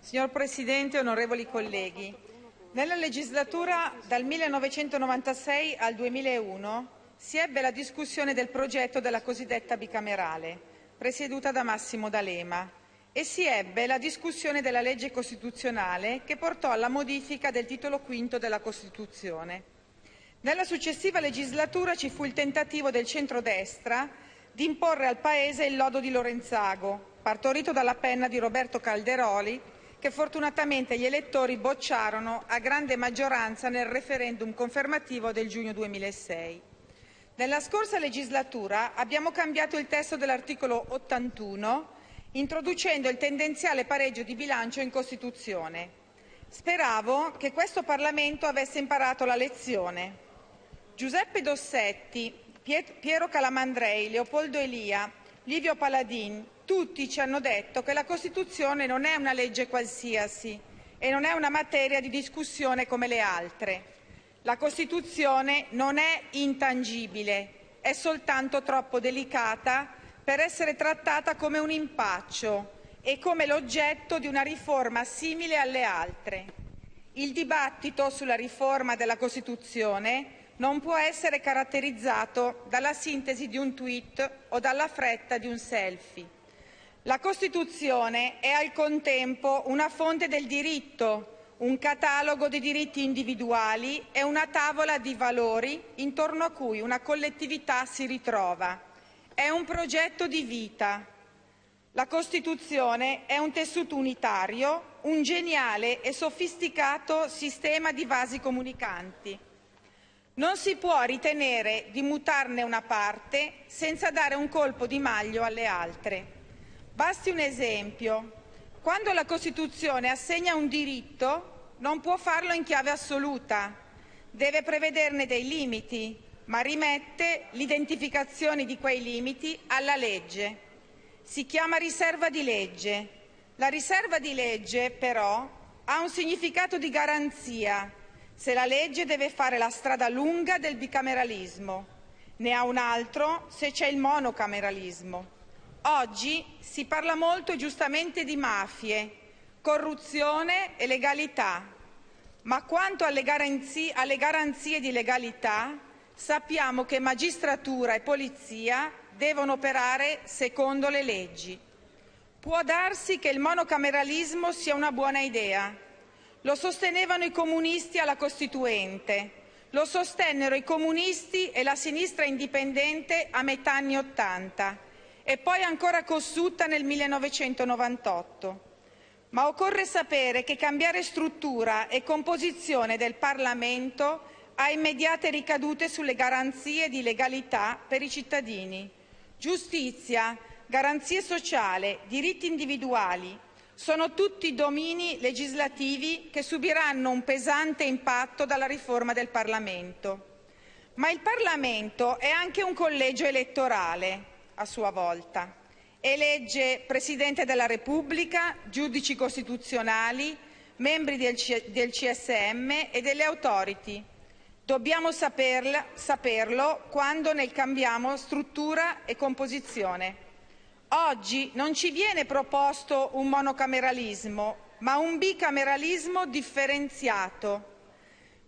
Signor Presidente, onorevoli colleghi, nella legislatura dal 1996 al 2001 si ebbe la discussione del progetto della cosiddetta bicamerale, presieduta da Massimo D'Alema, e si ebbe la discussione della legge costituzionale che portò alla modifica del titolo V della Costituzione. Nella successiva legislatura ci fu il tentativo del centrodestra di imporre al Paese il lodo di Lorenzago, partorito dalla penna di Roberto Calderoli, che fortunatamente gli elettori bocciarono a grande maggioranza nel referendum confermativo del giugno 2006. Nella scorsa legislatura abbiamo cambiato il testo dell'articolo 81 introducendo il tendenziale pareggio di bilancio in Costituzione. Speravo che questo Parlamento avesse imparato la lezione. Giuseppe Dossetti, Piero Calamandrei, Leopoldo Elia, Livio Paladin, tutti ci hanno detto che la Costituzione non è una legge qualsiasi e non è una materia di discussione come le altre. La Costituzione non è intangibile, è soltanto troppo delicata per essere trattata come un impaccio e come l'oggetto di una riforma simile alle altre. Il dibattito sulla riforma della Costituzione non può essere caratterizzato dalla sintesi di un tweet o dalla fretta di un selfie. La Costituzione è al contempo una fonte del diritto, un catalogo di diritti individuali e una tavola di valori intorno a cui una collettività si ritrova. È un progetto di vita. La Costituzione è un tessuto unitario, un geniale e sofisticato sistema di vasi comunicanti. Non si può ritenere di mutarne una parte senza dare un colpo di maglio alle altre. Basti un esempio. Quando la Costituzione assegna un diritto, non può farlo in chiave assoluta. Deve prevederne dei limiti, ma rimette l'identificazione di quei limiti alla legge. Si chiama riserva di legge. La riserva di legge, però, ha un significato di garanzia se la legge deve fare la strada lunga del bicameralismo, ne ha un altro se c'è il monocameralismo. Oggi si parla molto giustamente di mafie, corruzione e legalità, ma quanto alle garanzie di legalità sappiamo che magistratura e polizia devono operare secondo le leggi. Può darsi che il monocameralismo sia una buona idea, lo sostenevano i comunisti alla Costituente, lo sostennero i comunisti e la sinistra indipendente a metà anni Ottanta e poi ancora Cossutta nel 1998. Ma occorre sapere che cambiare struttura e composizione del Parlamento ha immediate ricadute sulle garanzie di legalità per i cittadini. Giustizia, garanzie sociali, diritti individuali, sono tutti domini legislativi che subiranno un pesante impatto dalla riforma del Parlamento. Ma il Parlamento è anche un collegio elettorale, a sua volta. Elegge Presidente della Repubblica, giudici costituzionali, membri del, CSM e delle authority. Dobbiamo saperla, saperlo quando ne cambiamo struttura e composizione. Oggi non ci viene proposto un monocameralismo, ma un bicameralismo differenziato.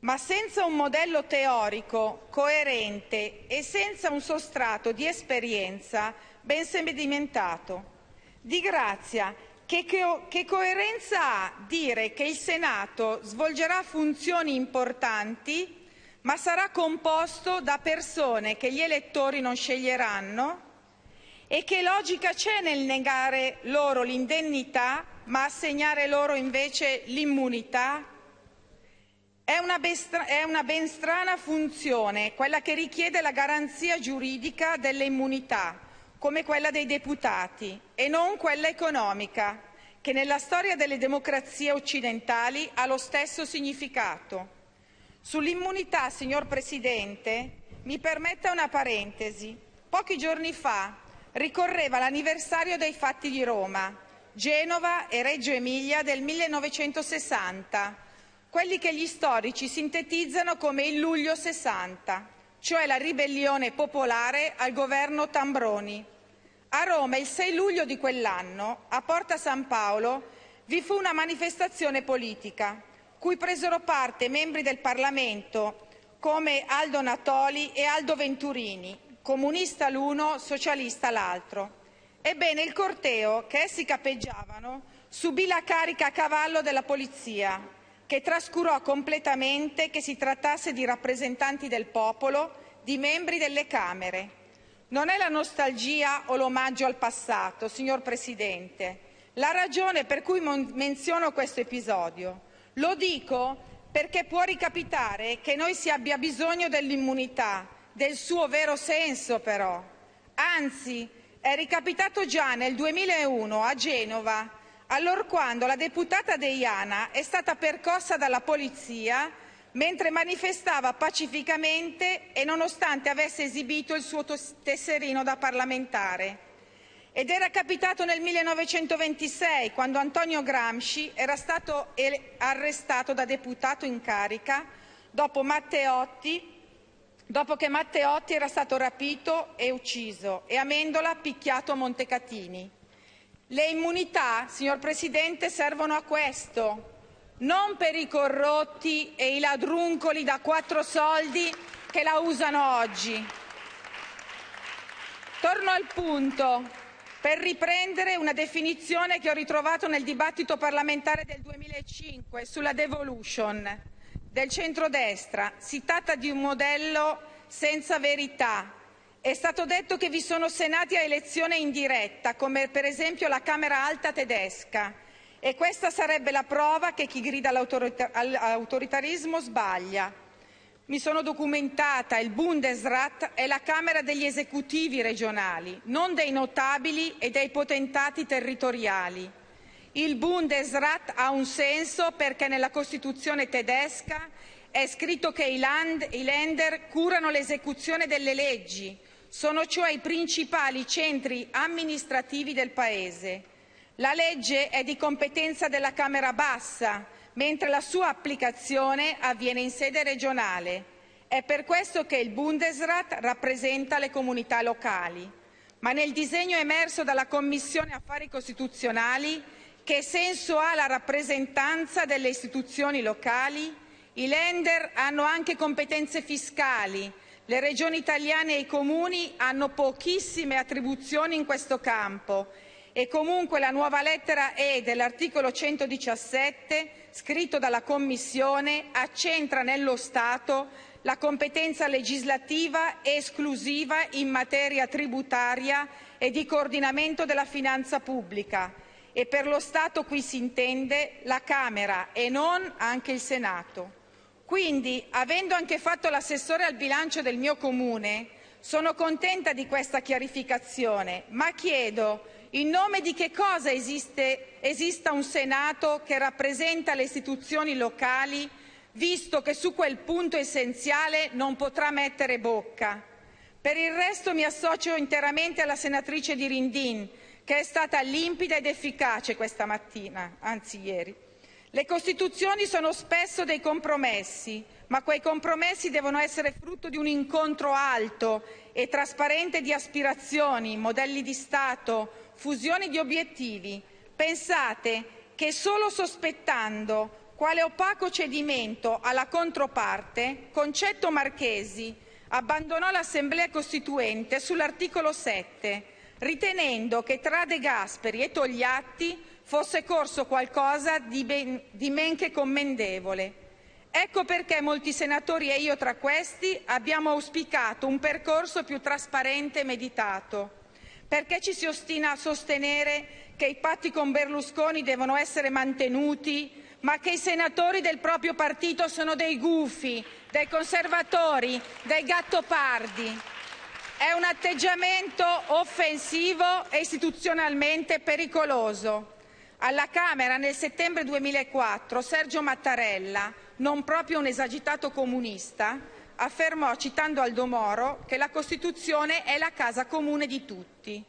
Ma senza un modello teorico coerente e senza un sostrato di esperienza ben sedimentato. Di grazia, che, che, che, coerenza ha dire che il Senato svolgerà funzioni importanti, ma sarà composto da persone che gli elettori non sceglieranno e che logica c'è nel negare loro l'indennità ma assegnare loro invece l'immunità? È una, ben strana funzione quella che richiede la garanzia giuridica delle immunità, come quella dei deputati, e non quella economica, che nella storia delle democrazie occidentali ha lo stesso significato. Sull'immunità, signor Presidente, mi permetta una parentesi. Pochi giorni fa ricorreva l'anniversario dei fatti di Roma, Genova e Reggio Emilia del 1960, quelli che gli storici sintetizzano come il luglio 60, cioè la ribellione popolare al governo Tambroni. A Roma il 6 luglio di quell'anno, a Porta San Paolo, vi fu una manifestazione politica cui presero parte membri del Parlamento come Aldo Natoli e Aldo Venturini, comunista l'uno, socialista l'altro. Ebbene, il corteo che essi capeggiavano subì la carica a cavallo della polizia, che trascurò completamente che si trattasse di rappresentanti del popolo, di membri delle Camere. Non è la nostalgia o l'omaggio al passato, signor Presidente, la ragione per cui menziono questo episodio. Lo dico perché può ricapitare che noi si abbia bisogno dell'immunità, del suo vero senso però. Anzi, è ricapitato già nel 2001 a Genova, allorquando la deputata Deiana è stata percossa dalla polizia mentre manifestava pacificamente e nonostante avesse esibito il suo tesserino da parlamentare. Ed era capitato nel 1926, quando Antonio Gramsci era stato arrestato da deputato in carica dopo Matteotti dopo che Matteotti era stato rapito e ucciso e Amendola picchiato a Montecatini. Le immunità, signor Presidente, servono a questo, non per i corrotti e i ladruncoli da quattro soldi che la usano oggi. Torno al punto per riprendere una definizione che ho ritrovato nel dibattito parlamentare del 2005 sulla devolution del centrodestra. Si tratta di un modello senza verità. È stato detto che vi sono senati a elezione indiretta, come per esempio la Camera Alta tedesca, e questa sarebbe la prova che chi grida all'autoritarismo sbaglia. Mi sono documentata, il Bundesrat è la Camera degli esecutivi regionali, non dei notabili e dei potentati territoriali. Il Bundesrat ha un senso perché nella Costituzione tedesca è scritto che i, land, i Länder curano l'esecuzione delle leggi, sono cioè i principali centri amministrativi del Paese. La legge è di competenza della Camera bassa, mentre la sua applicazione avviene in sede regionale. È per questo che il Bundesrat rappresenta le comunità locali. Ma nel disegno emerso dalla Commissione Affari Costituzionali che senso ha la rappresentanza delle istituzioni locali? I Länder hanno anche competenze fiscali, le regioni italiane e i comuni hanno pochissime attribuzioni in questo campo. E comunque la nuova lettera E dell'articolo 117, scritto dalla Commissione, accentra nello Stato la competenza legislativa esclusiva in materia tributaria e di coordinamento della finanza pubblica e per lo Stato qui si intende la Camera e non anche il Senato. Quindi, avendo anche fatto l'assessore al bilancio del mio comune, sono contenta di questa chiarificazione, ma chiedo in nome di che cosa esiste, esista un Senato che rappresenta le istituzioni locali, visto che su quel punto essenziale non potrà mettere bocca. Per il resto mi associo interamente alla senatrice di Rindin, che è stata limpida ed efficace questa mattina, anzi ieri. Le Costituzioni sono spesso dei compromessi, ma quei compromessi devono essere frutto di un incontro alto e trasparente di aspirazioni, modelli di Stato, fusioni di obiettivi. Pensate che solo sospettando quale opaco cedimento alla controparte, Concetto Marchesi abbandonò l'Assemblea Costituente sull'articolo 7 ritenendo che tra De Gasperi e Togliatti fosse corso qualcosa di, ben, di men che commendevole. Ecco perché molti senatori e io tra questi abbiamo auspicato un percorso più trasparente e meditato. Perché ci si ostina a sostenere che i patti con Berlusconi devono essere mantenuti, ma che i senatori del proprio partito sono dei gufi, dei conservatori, dei gattopardi. È un atteggiamento offensivo e istituzionalmente pericoloso. Alla Camera nel settembre 2004 Sergio Mattarella, non proprio un esagitato comunista, affermò, citando Aldo Moro, che la Costituzione è la casa comune di tutti.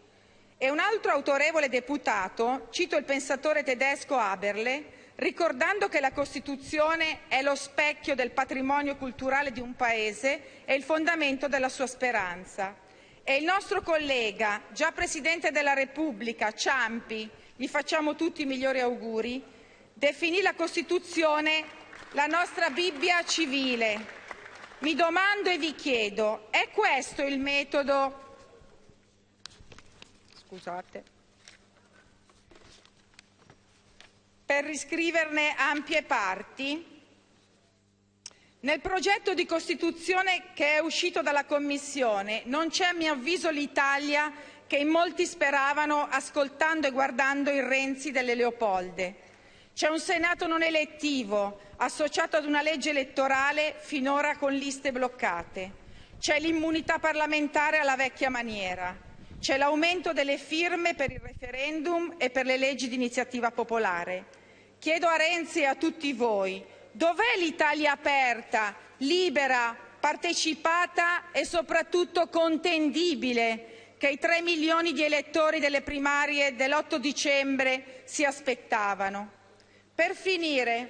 E un altro autorevole deputato, cito il pensatore tedesco Haberle, ricordando che la Costituzione è lo specchio del patrimonio culturale di un Paese e il fondamento della sua speranza. E il nostro collega, già Presidente della Repubblica, Ciampi, gli facciamo tutti i migliori auguri, definì la Costituzione la nostra Bibbia civile. Mi domando e vi chiedo, è questo il metodo Scusate. per riscriverne ampie parti? Nel progetto di Costituzione che è uscito dalla Commissione non c'è, a mio avviso, l'Italia che in molti speravano ascoltando e guardando il Renzi delle Leopolde. C'è un Senato non elettivo, associato ad una legge elettorale finora con liste bloccate. C'è l'immunità parlamentare alla vecchia maniera. C'è l'aumento delle firme per il referendum e per le leggi di iniziativa popolare. Chiedo a Renzi e a tutti voi, dov'è l'Italia aperta, libera, partecipata e soprattutto contendibile che i tre milioni di elettori delle primarie dell'8 dicembre si aspettavano? Per finire,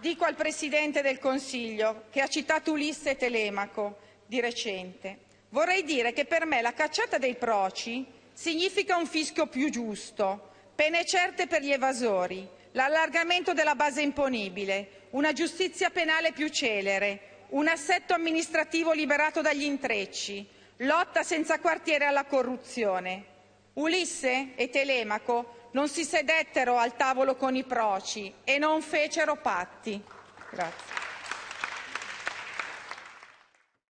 dico al Presidente del Consiglio, che ha citato Ulisse Telemaco di recente, Vorrei dire che per me la cacciata dei proci significa un fischio più giusto, pene certe per gli evasori, l'allargamento della base imponibile, una giustizia penale più celere, un assetto amministrativo liberato dagli intrecci, lotta senza quartiere alla corruzione. Ulisse e Telemaco non si sedettero al tavolo con i proci e non fecero patti.